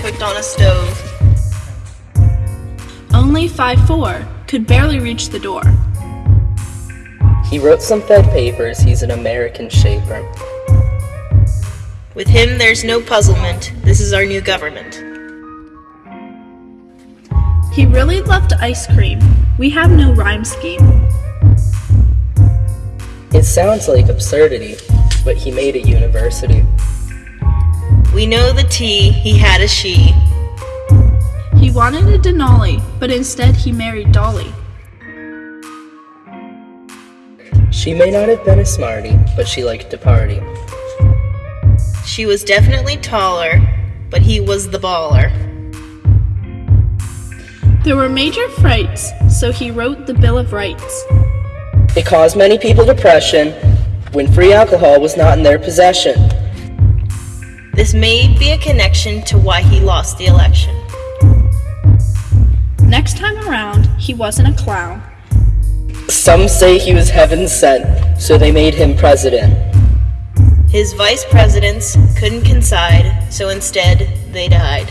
cooked on a stove. Only 5'4 could barely reach the door. He wrote some Fed papers, he's an American shaper. With him, there's no puzzlement. This is our new government. He really loved ice cream. We have no rhyme scheme. It sounds like absurdity, but he made a university. We know the T, he had a she. He wanted a Denali, but instead he married Dolley. She may not have been a smarty, but she liked to party. She was definitely taller, but he was the baller. There were major frights, so he wrote the Bill of Rights. It caused many people depression when free alcohol was not in their possession. This may be a connection to why he lost the election. Next time around, he wasn't a clown. Some say he was heaven sent, so they made him president. His vice presidents couldn't coincide, so instead they died.